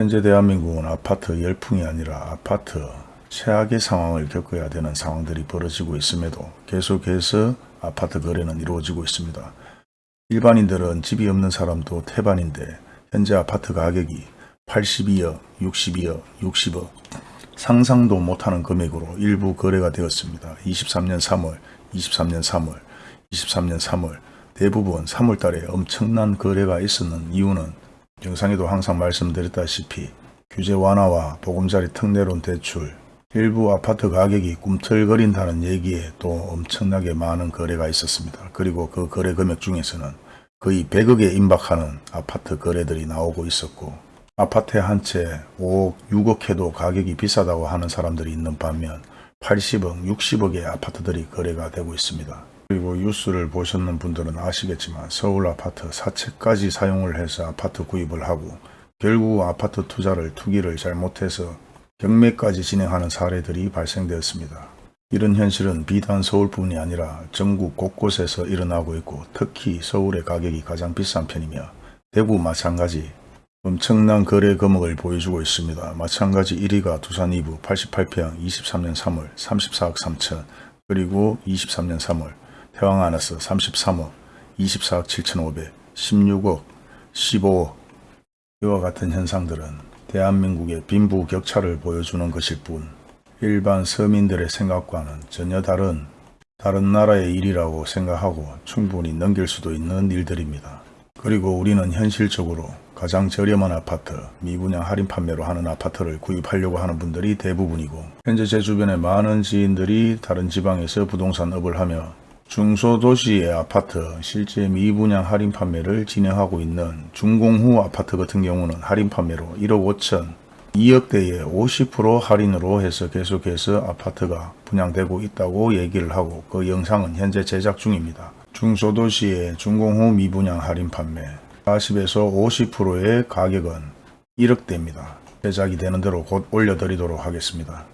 현재 대한민국은 아파트 열풍이 아니라 아파트 최악의 상황을 겪어야 되는 상황들이 벌어지고 있음에도 계속해서 아파트 거래는 이루어지고 있습니다. 일반인들은 집이 없는 사람도 태반인데 현재 아파트 가격이 82억, 62억, 60억 상상도 못하는 금액으로 일부 거래가 되었습니다. 23년 3월, 23년 3월, 23년 3월 대부분 3월 달에 엄청난 거래가 있었는 이유는 영상에도 항상 말씀드렸다시피 규제 완화와 보금자리 특례론 대출 일부 아파트 가격이 꿈틀거린다는 얘기에 또 엄청나게 많은 거래가 있었습니다. 그리고 그 거래 금액 중에서는 거의 100억에 임박하는 아파트 거래들이 나오고 있었고 아파트 한 채 5억, 6억 해도 가격이 비싸다고 하는 사람들이 있는 반면 80억, 60억의 아파트들이 거래가 되고 있습니다. 그리고 뉴스를 보셨는 분들은 아시겠지만 서울 아파트 사채까지 사용을 해서 아파트 구입을 하고 결국 아파트 투자를 투기를 잘못해서 경매까지 진행하는 사례들이 발생되었습니다. 이런 현실은 비단 서울뿐이 아니라 전국 곳곳에서 일어나고 있고 특히 서울의 가격이 가장 비싼 편이며 대구 마찬가지 엄청난 거래 금액을 보여주고 있습니다. 마찬가지 1위가 두산 2부 88평 23년 3월 34억 3천 그리고 23년 3월 태왕 아너스 33억 24억 7천5백 16억 15억 이와 같은 현상들은 대한민국의 빈부 격차를 보여주는 것일 뿐 일반 서민들의 생각과는 전혀 다른 다른 나라의 일이라고 생각하고 충분히 넘길 수도 있는 일들입니다. 그리고 우리는 현실적으로 가장 저렴한 아파트, 미분양 할인 판매로 하는 아파트를 구입하려고 하는 분들이 대부분이고 현재 제 주변에 많은 지인들이 다른 지방에서 부동산 업을 하며 중소도시의 아파트 실제 미분양 할인 판매를 진행하고 있는 중공후 아파트 같은 경우는 할인 판매로 1억 5천 2억대에 50% 할인으로 해서 계속해서 아파트가 분양되고 있다고 얘기를 하고 그 영상은 현재 제작 중입니다. 중소도시의 중공후 미분양 할인 판매 40에서 50%의 가격은 1억대입니다. 제작이 되는 대로 곧 올려드리도록 하겠습니다.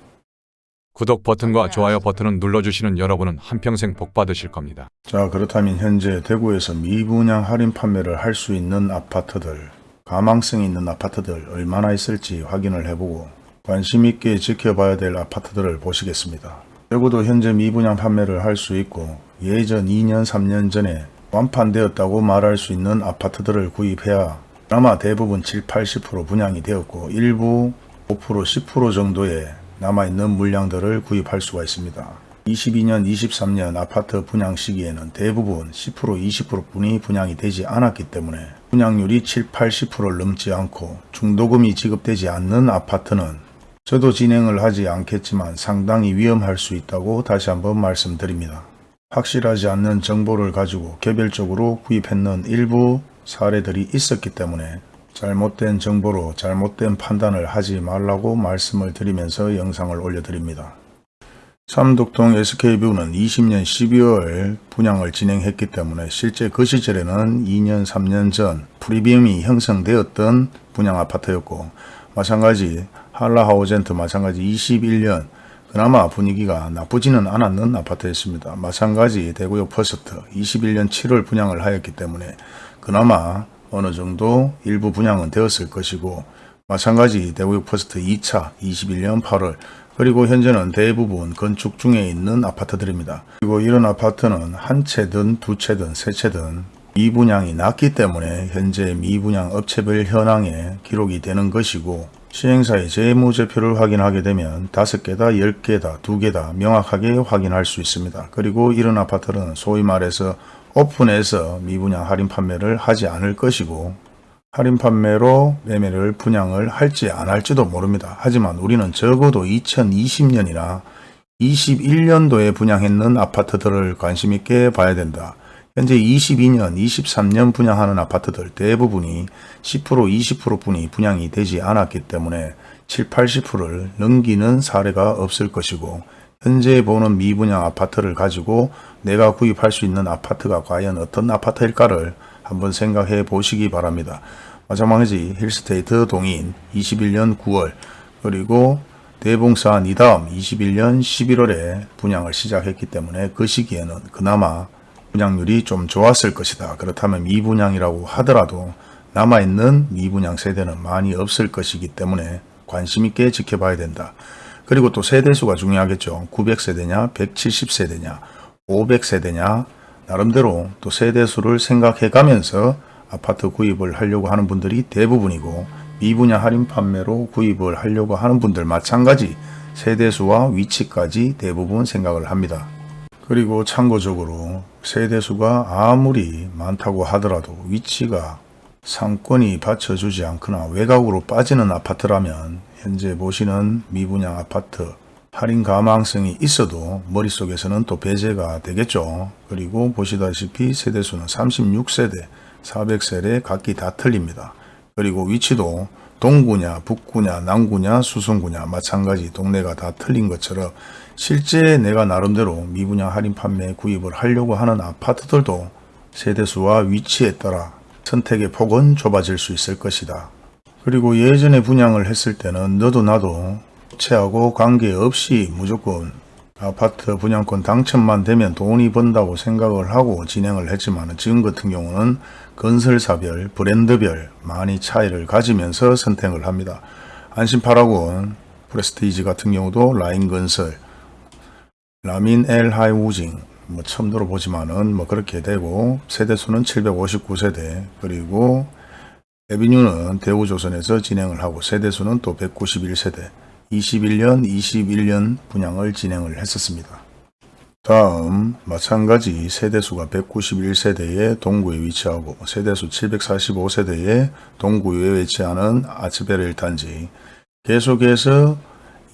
구독 버튼과 좋아요 버튼을 눌러주시는 여러분은 한평생 복 받으실 겁니다. 자 그렇다면 현재 대구에서 미분양 할인 판매를 할 수 있는 아파트들 가망성이 있는 아파트들 얼마나 있을지 확인을 해보고 관심 있게 지켜봐야 될 아파트들을 보시겠습니다. 대구도 현재 미분양 판매를 할 수 있고 예전 2년 3년 전에 완판되었다고 말할 수 있는 아파트들을 구입해야 아마 대부분 7, 80% 분양이 되었고 일부 5%, 10% 정도의 남아있는 물량들을 구입할 수가 있습니다. 22년, 23년 아파트 분양 시기에는 대부분 10%, 20% 뿐이 분양이 되지 않았기 때문에 분양률이 7, 80%를 넘지 않고 중도금이 지급되지 않는 아파트는 저도 진행을 하지 않겠지만 상당히 위험할 수 있다고 다시 한번 말씀드립니다. 확실하지 않는 정보를 가지고 개별적으로 구입했는 일부 사례들이 있었기 때문에 잘못된 정보로 잘못된 판단을 하지 말라고 말씀을 드리면서 영상을 올려드립니다. 삼덕동 SK뷰는 20년 12월 분양을 진행했기 때문에 실제 그 시절에는 2년 3년 전 프리미엄이 형성되었던 분양 아파트였고 마찬가지 한라하우젠트 마찬가지 21년 그나마 분위기가 나쁘지는 않았는 아파트였습니다. 마찬가지 대구역 퍼스트 21년 7월 분양을 하였기 때문에 그나마 어느 정도 일부 분양은 되었을 것이고 마찬가지 대구역 퍼스트 2차 21년 8월 그리고 현재는 대부분 건축 중에 있는 아파트들입니다. 그리고 이런 아파트는 한 채든 두 채든 세 채든 미분양이 낮기 때문에 현재 미분양 업체별 현황에 기록이 되는 것이고 시행사의 재무제표를 확인하게 되면 다섯 개다, 열 개다, 두 개다 명확하게 확인할 수 있습니다. 그리고 이런 아파트는 소위 말해서 오픈해서 미분양 할인 판매를 하지 않을 것이고 할인 판매로 매매를 분양을 할지 안 할지도 모릅니다. 하지만 우리는 적어도 2020년이나 21년도에 분양했는 아파트들을 관심 있게 봐야 된다. 현재 22년, 23년 분양하는 아파트들 대부분이 10% 20% 뿐이 분양이 되지 않았기 때문에 7, 80%를 넘기는 사례가 없을 것이고 현재 보는 미분양 아파트를 가지고 내가 구입할 수 있는 아파트가 과연 어떤 아파트일까를 한번 생각해 보시기 바랍니다. 마찬가지 힐스테이트 동인 21년 9월 그리고 대봉산 이 다음 21년 11월에 분양을 시작했기 때문에 그 시기에는 그나마 분양률이 좀 좋았을 것이다. 그렇다면 미분양이라고 하더라도 남아있는 미분양 세대는 많이 없을 것이기 때문에 관심 있게 지켜봐야 된다. 그리고 또 세대수가 중요하겠죠. 900세대냐, 170세대냐, 500세대냐, 나름대로 또 세대수를 생각해 가면서 아파트 구입을 하려고 하는 분들이 대부분이고 미분양 할인 판매로 구입을 하려고 하는 분들 마찬가지 세대수와 위치까지 대부분 생각을 합니다. 그리고 참고적으로 세대수가 아무리 많다고 하더라도 위치가 상권이 받쳐주지 않거나 외곽으로 빠지는 아파트라면 현재 보시는 미분양 아파트 할인 가망성이 있어도 머릿속에서는 또 배제가 되겠죠. 그리고 보시다시피 세대수는 36세대, 400세대 각기 다 틀립니다. 그리고 위치도 동구냐, 북구냐, 남구냐, 수성구냐 마찬가지 동네가 다 틀린 것처럼 실제 내가 나름대로 미분양 할인 판매 구입을 하려고 하는 아파트들도 세대수와 위치에 따라 선택의 폭은 좁아질 수 있을 것이다. 그리고 예전에 분양을 했을 때는 너도 나도 업체하고 관계없이 무조건 아파트 분양권 당첨만 되면 돈이 번다고 생각을 하고 진행을 했지만 지금 같은 경우는 건설사별, 브랜드별 많이 차이를 가지면서 선택을 합니다. 안심파라곤, 프레스티지 같은 경우도 라인건설, 라민 엘 하이우징 뭐 처음 들어보지만은 뭐 그렇게 되고 세대수는 759세대. 그리고 에비뉴는 대우조선에서 진행을 하고 세대수는 또 191세대. 21년 21년 분양을 진행을 했었습니다. 다음 마찬가지 세대수가 191세대의 동구에 위치하고 세대수 745세대의 동구에 위치하는 아츠베르 단지. 계속해서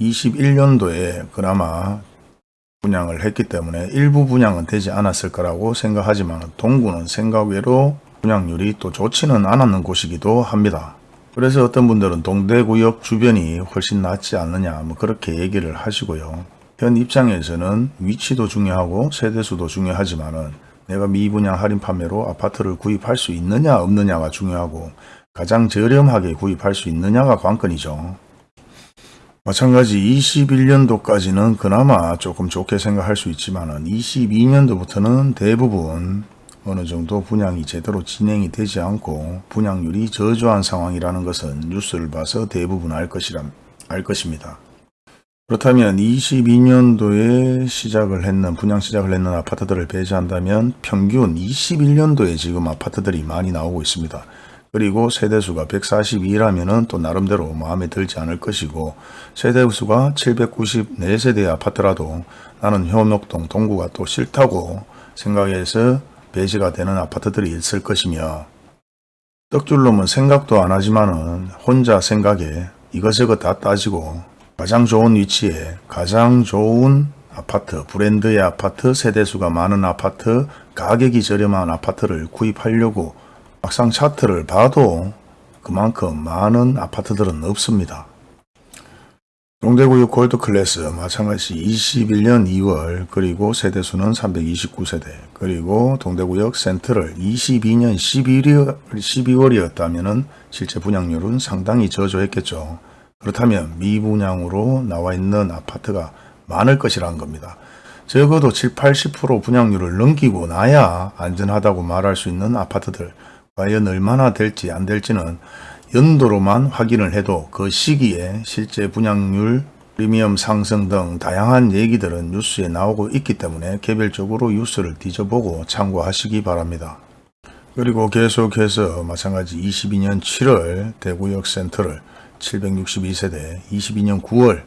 21년도에 그나마 분양을 했기 때문에 일부 분양은 되지 않았을 거라고 생각하지만 동구는 생각 외로 분양률이 또 좋지는 않았는 곳이기도 합니다. 그래서 어떤 분들은 동대구역 주변이 훨씬 낫지 않느냐 뭐 그렇게 얘기를 하시고요. 현 입장에서는 위치도 중요하고 세대수도 중요하지만 은 내가 미분양 할인 판매로 아파트를 구입할 수 있느냐 없느냐가 중요하고 가장 저렴하게 구입할 수 있느냐가 관건이죠. 마찬가지 21년도까지는 그나마 조금 좋게 생각할 수 있지만 22년도부터는 대부분 어느 정도 분양이 제대로 진행이 되지 않고 분양률이 저조한 상황이라는 것은 뉴스를 봐서 대부분 알, 것이라, 알 것입니다. 그렇다면 22년도에 시작을 했는 분양 시작을 했는 아파트들을 배제한다면 평균 21년도에 지금 아파트들이 많이 나오고 있습니다. 그리고 세대수가 142라면은 또 나름대로 마음에 들지 않을 것이고 세대수가 794세대의 아파트라도 나는 현옥동 동구가 또 싫다고 생각해서 배제가 되는 아파트들이 있을 것이며 떡줄놈은 생각도 안 하지만은 혼자 생각에 이것저것 다 따지고 가장 좋은 위치에 가장 좋은 아파트, 브랜드의 아파트, 세대수가 많은 아파트, 가격이 저렴한 아파트를 구입하려고 막상 차트를 봐도 그만큼 많은 아파트들은 없습니다. 동대구역 골드클래스 마찬가지 21년 2월 그리고 세대수는 329세대 그리고 동대구역 센트럴 22년 11월, 12월이었다면 실제 분양률은 상당히 저조했겠죠. 그렇다면 미분양으로 나와 있는 아파트가 많을 것이라는 겁니다. 적어도 7, 80% 분양률을 넘기고 나야 안전하다고 말할 수 있는 아파트들 과연 얼마나 될지 안 될지는 연도로만 확인을 해도 그 시기에 실제 분양률, 프리미엄 상승 등 다양한 얘기들은 뉴스에 나오고 있기 때문에 개별적으로 뉴스를 뒤져보고 참고하시기 바랍니다. 그리고 계속해서 마찬가지 22년 7월 대구역 센터를 762세대, 22년 9월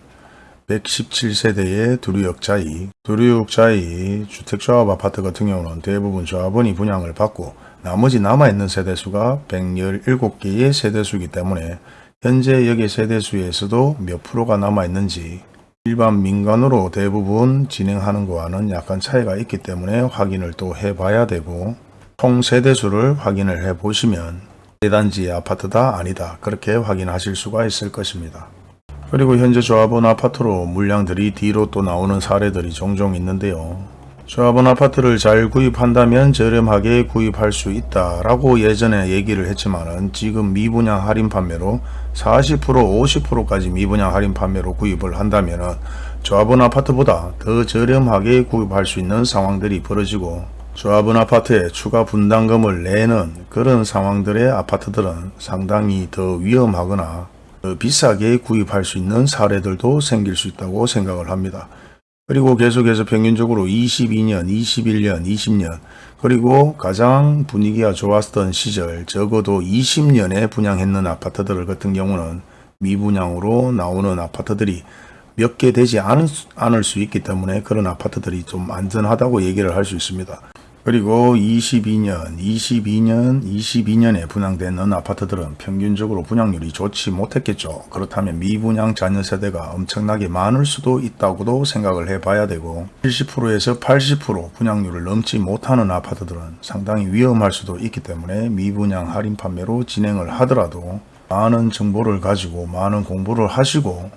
117세대의 두류역자이, 두류역자이 주택조합 아파트 같은 경우는 대부분 조합원이 분양을 받고 나머지 남아있는 세대수가 117개의 세대수이기 때문에 현재 여기 세대수에서도 몇 프로가 남아있는지 일반 민간으로 대부분 진행하는 거와는 약간 차이가 있기 때문에 확인을 또 해봐야 되고 총 세대수를 확인을 해 보시면 대단지 아파트다 아니다 그렇게 확인하실 수가 있을 것입니다. 그리고 현재 조합원 아파트로 물량들이 뒤로 또 나오는 사례들이 종종 있는데요. 조합원 아파트를 잘 구입한다면 저렴하게 구입할 수 있다라고 예전에 얘기를 했지만은 지금 미분양 할인 판매로 40% 50%까지 미분양 할인 판매로 구입을 한다면은 조합원 아파트보다 더 저렴하게 구입할 수 있는 상황들이 벌어지고 조합원 아파트에 추가 분담금을 내는 그런 상황들의 아파트들은 상당히 더 위험하거나 더 비싸게 구입할 수 있는 사례들도 생길 수 있다고 생각을 합니다. 그리고 계속해서 평균적으로 22년, 21년, 20년 그리고 가장 분위기가 좋았던 시절 적어도 20년에 분양했는 아파트들 같은 경우는 미분양으로 나오는 아파트들이 몇 개 되지 않을 수 있기 때문에 그런 아파트들이 좀 안전하다고 얘기를 할 수 있습니다. 그리고 22년, 22년, 22년에 분양되는 아파트들은 평균적으로 분양률이 좋지 못했겠죠. 그렇다면 미분양 자녀 세대가 엄청나게 많을 수도 있다고도 생각을 해봐야 되고 70%에서 80% 분양률을 넘지 못하는 아파트들은 상당히 위험할 수도 있기 때문에 미분양 할인 판매로 진행을 하더라도 많은 정보를 가지고 많은 공부를 하시고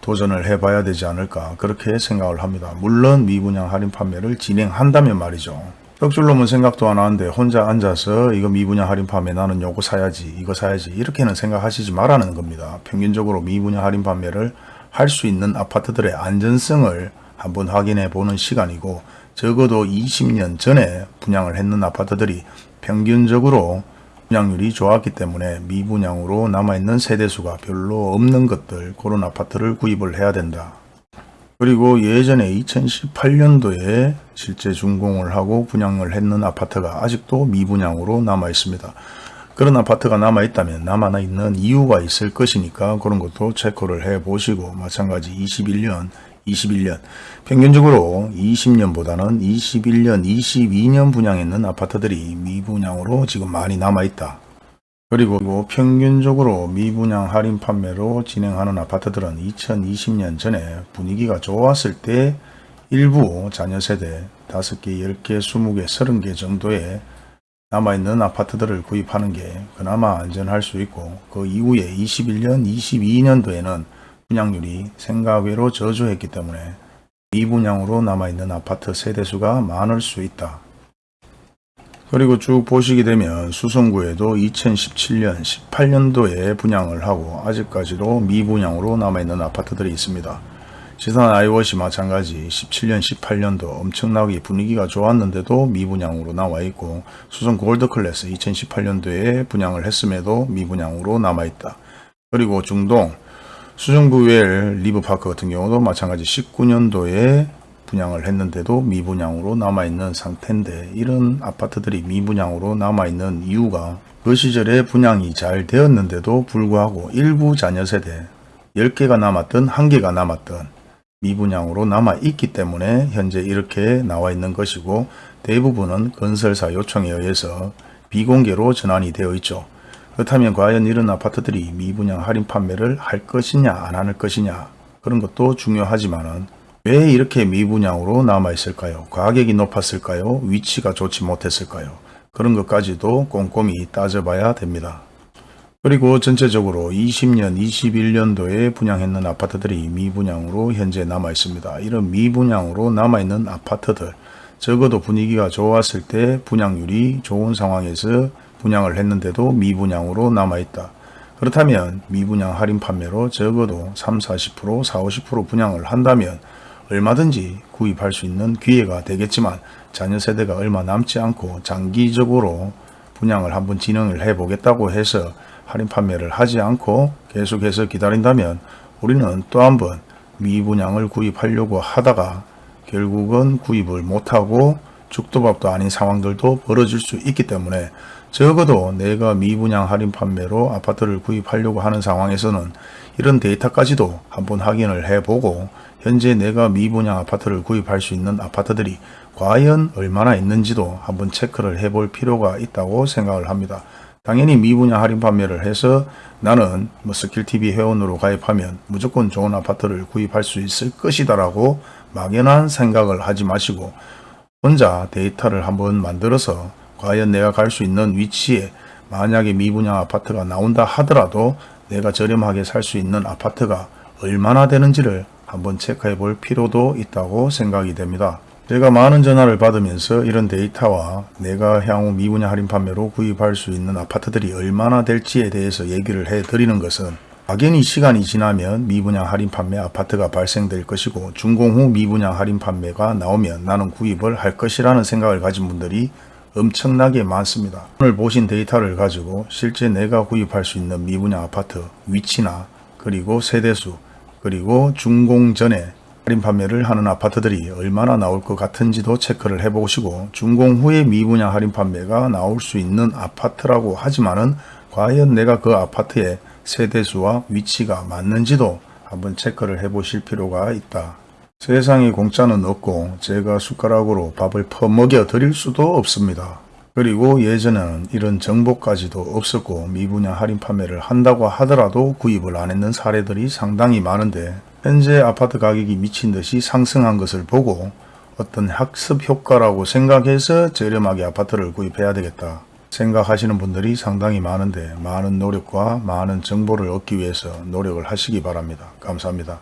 도전을 해봐야 되지 않을까 그렇게 생각을 합니다. 물론 미분양 할인 판매를 진행한다면 말이죠. 떡줄놈은 생각도 안 하는데 혼자 앉아서 이거 미분양 할인 판매 나는 요거 사야지 이거 사야지 이렇게는 생각하시지 말라는 겁니다. 평균적으로 미분양 할인 판매를 할 수 있는 아파트들의 안전성을 한번 확인해 보는 시간이고 적어도 20년 전에 분양을 했는 아파트들이 평균적으로 분양률이 좋았기 때문에 미분양으로 남아있는 세대수가 별로 없는 것들 그런 아파트를 구입을 해야 된다. 그리고 예전에 2018년도에 실제 준공을 하고 분양을 했는 아파트가 아직도 미분양으로 남아 있습니다. 그런 아파트가 남아 있다면 남아 있는 이유가 있을 것이니까 그런 것도 체크를 해 보시고 마찬가지 21년 21년 평균적으로 20년보다는 21년 22년 분양했는 아파트들이 미분양으로 지금 많이 남아 있다. 그리고 평균적으로 미분양 할인 판매로 진행하는 아파트들은 2020년 전에 분위기가 좋았을 때 일부 자녀 세대 5개, 10개, 20개, 30개 정도의 남아있는 아파트들을 구입하는 게 그나마 안전할 수 있고 그 이후에 21년, 22년도에는 분양률이 생각 외로 저조했기 때문에 미분양으로 남아있는 아파트 세대수가 많을 수 있다. 그리고 쭉 보시게 되면 수성구에도 2017년, 18년도에 분양을 하고 아직까지도 미분양으로 남아있는 아파트들이 있습니다. 지산 아이워시 마찬가지 17년, 18년도 엄청나게 분위기가 좋았는데도 미분양으로 나와 있고 수성 골드클래스 2018년도에 분양을 했음에도 미분양으로 남아있다. 그리고 중동 수정부웰 리브파크 같은 경우도 마찬가지 19년도에 분양을 했는데도 미분양으로 남아있는 상태인데 이런 아파트들이 미분양으로 남아있는 이유가 그 시절에 분양이 잘 되었는데도 불구하고 일부 자녀 세대 10개가 남았던 1개가 남았던 미분양으로 남아있기 때문에 현재 이렇게 나와 있는 것이고 대부분은 건설사 요청에 의해서 비공개로 전환이 되어 있죠. 그렇다면 과연 이런 아파트들이 미분양 할인 판매를 할 것이냐 안 할 것이냐 그런 것도 중요하지만 은 왜 이렇게 미분양으로 남아 있을까요? 가격이 높았을까요? 위치가 좋지 못했을까요? 그런 것까지도 꼼꼼히 따져봐야 됩니다. 그리고 전체적으로 20년, 21년도에 분양했는 아파트들이 미분양으로 현재 남아 있습니다. 이런 미분양으로 남아 있는 아파트들 적어도 분위기가 좋았을 때 분양률이 좋은 상황에서 분양을 했는데도 미분양으로 남아 있다. 그렇다면 미분양 할인 판매로 적어도 3, 40%, 4, 50% 분양을 한다면 얼마든지 구입할 수 있는 기회가 되겠지만 자녀 세대가 얼마 남지 않고 장기적으로 분양을 한번 진행을 해 보겠다고 해서 할인 판매를 하지 않고 계속해서 기다린다면 우리는 또 한 번 미분양을 구입하려고 하다가 결국은 구입을 못하고 죽도밥도 아닌 상황들도 벌어질 수 있기 때문에 적어도 내가 미분양 할인 판매로 아파트를 구입하려고 하는 상황에서는 이런 데이터까지도 한번 확인을 해보고 현재 내가 미분양 아파트를 구입할 수 있는 아파트들이 과연 얼마나 있는지도 한번 체크를 해볼 필요가 있다고 생각을 합니다. 당연히 미분양 할인 판매를 해서 나는 뭐 스킬TV 회원으로 가입하면 무조건 좋은 아파트를 구입할 수 있을 것이다 라고 막연한 생각을 하지 마시고 혼자 데이터를 한번 만들어서 과연 내가 갈 수 있는 위치에 만약에 미분양 아파트가 나온다 하더라도 내가 저렴하게 살 수 있는 아파트가 얼마나 되는지를 한번 체크해 볼 필요도 있다고 생각이 됩니다. 제가 많은 전화를 받으면서 이런 데이터와 내가 향후 미분양 할인 판매로 구입할 수 있는 아파트들이 얼마나 될지에 대해서 얘기를 해 드리는 것은 막연히 시간이 지나면 미분양 할인 판매 아파트가 발생될 것이고 준공 후 미분양 할인 판매가 나오면 나는 구입을 할 것이라는 생각을 가진 분들이 엄청나게 많습니다. 오늘 보신 데이터를 가지고 실제 내가 구입할 수 있는 미분양 아파트 위치나 그리고 세대수 그리고 준공 전에 할인 판매를 하는 아파트들이 얼마나 나올 것 같은지도 체크를 해보시고 준공 후에 미분양 할인 판매가 나올 수 있는 아파트라고 하지만은 과연 내가 그 아파트의 세대수와 위치가 맞는지도 한번 체크를 해보실 필요가 있다. 세상에 공짜는 없고 제가 숟가락으로 밥을 퍼먹여 드릴 수도 없습니다. 그리고 예전에는 이런 정보까지도 없었고 미분양 할인 판매를 한다고 하더라도 구입을 안 했는 사례들이 상당히 많은데 현재 아파트 가격이 미친 듯이 상승한 것을 보고 어떤 학습 효과라고 생각해서 저렴하게 아파트를 구입해야 되겠다 생각하시는 분들이 상당히 많은데 많은 노력과 많은 정보를 얻기 위해서 노력을 하시기 바랍니다. 감사합니다.